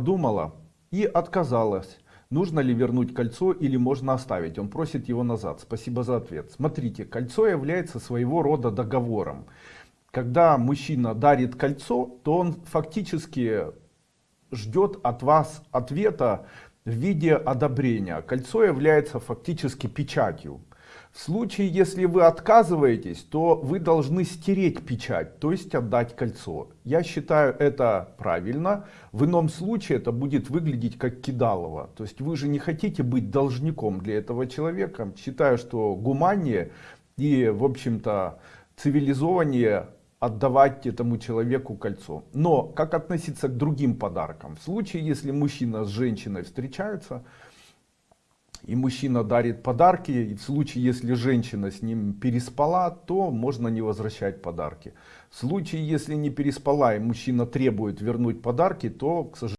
думала и отказалась. Нужно ли вернуть кольцо или можно оставить? Он просит его назад. Спасибо за ответ. Смотрите, кольцо является своего рода договором. Когда мужчина дарит кольцо, то он фактически ждет от вас ответа в виде одобрения. Кольцо является фактически печатью. В случае, если вы отказываетесь, то вы должны стереть печать, то есть отдать кольцо. Я считаю это правильно. В ином случае это будет выглядеть как кидалово. То есть вы же не хотите быть должником для этого человека. Считаю, что гуманнее и, в общем-то, цивилизованнее отдавать этому человеку кольцо. Но как относиться к другим подаркам? В случае, если мужчина с женщиной встречаются, и мужчина дарит подарки, и в случае, если женщина с ним переспала, то можно не возвращать подарки. В случае, если не переспала, и мужчина требует вернуть подарки, то, к сожалению,